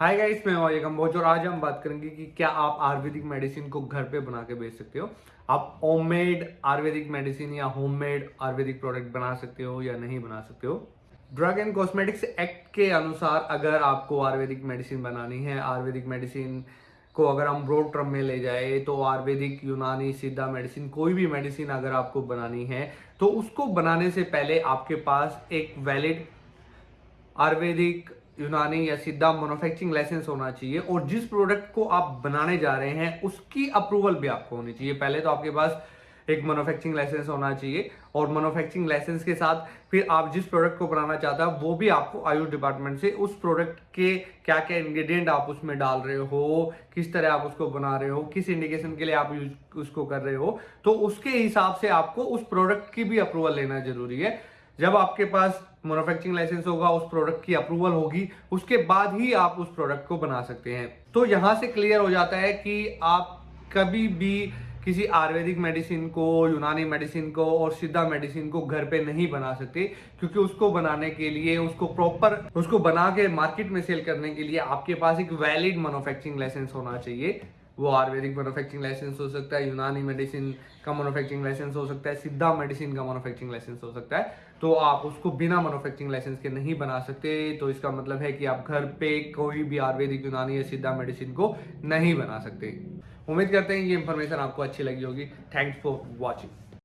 Hi guys मैं और कंबोज और आज हम बात करेंगे कि क्या आप आयुर्वेदिक मेडिसिन को घर पे बना के बेच सकते हो? आप होममेड आयुर्वेदिक मेडिसिन या होममेड आयुर्वेदिक प्रोडक्ट बना सकते हो या नहीं बना सकते हो? ड्रग एंड कॉस्मेटिक्स एक्ट के अनुसार अगर आपको आयुर्वेदिक मेडिसिन बनानी है, आयुर्वेदिक मेडिसिन को अगर हम ब्रॉड टर्म में ले जाए तो आयुर्वेदिक यूनानी सिद्धा मेडिसिन कोई भी मेडिसिन अगर आपको बनानी है तो उसको बनाने से पहले आपके पास एक वैलिड आयुर्वेदिक यूनानी या सीधा मैन्युफैक्चरिंग लाइसेंस होना चाहिए और जिस प्रोडक्ट को आप बनाने जा रहे हैं, उसकी अप्रूवल भी आपको होनी चाहिए। पहले तो आपके पास एक मैन्युफैक्चरिंग लाइसेंस होना चाहिए और मैन्युफैक्चरिंग लाइसेंस के साथ फिर आप जिस प्रोडक्ट को बनाना चाहते हैं, वो भी आपको आयुष डिपार्टमेंट से उस प्रोडक्ट के क्या क्या इंग्रेडिएंट आप उसमें डाल रहे हो, किस तरह आप उसको बना रहे हो, किस इंडिकेशन के लिए आप उसको कर रहे हो तो उसके हिसाब से आपको उस प्रोडक्ट की भी अप्रूवल लेना ज़रूरी है। जब आपके पास मैन्युफैक्चरिंग लाइसेंस होगा, उस प्रोडक्ट की अप्रूवल होगी, उसके बाद ही आप उस प्रोडक्ट को बना सकते हैं। तो यहाँ से क्लियर हो जाता है कि आप कभी भी किसी आयुर्वेदिक मेडिसिन को, यूनानी मेडिसिन को और सिद्धा मेडिसिन को घर पे नहीं बना सकते, क्योंकि उसको बनाने के लिए, उसको प्रॉपर उसको बना के मार्केट में सेल करने के लिए आपके पास एक वैलिड मैन्युफैक्चरिंग लाइसेंस होना चाहिए। वो आयुर्वेदिक मैनुफैक्चरिंग लाइसेंस हो सकता है, यूनानी मेडिसिन का मैनुफैक्चरिंग लाइसेंस हो सकता है, सिद्धा मेडिसिन का मैनुफैक्चरिंग लाइसेंस हो सकता है। तो आप उसको बिना मैनुफैक्चरिंग लाइसेंस के नहीं बना सकते तो इसका मतलब है कि आप घर पे कोई भी आयुर्वेदिक, यूनानी या सिद्धा मेडिसिन को नहीं बना सकते। उम्मीद करते हैं ये इंफॉर्मेशन आपको अच्छी लगी होगी। Thanks for watching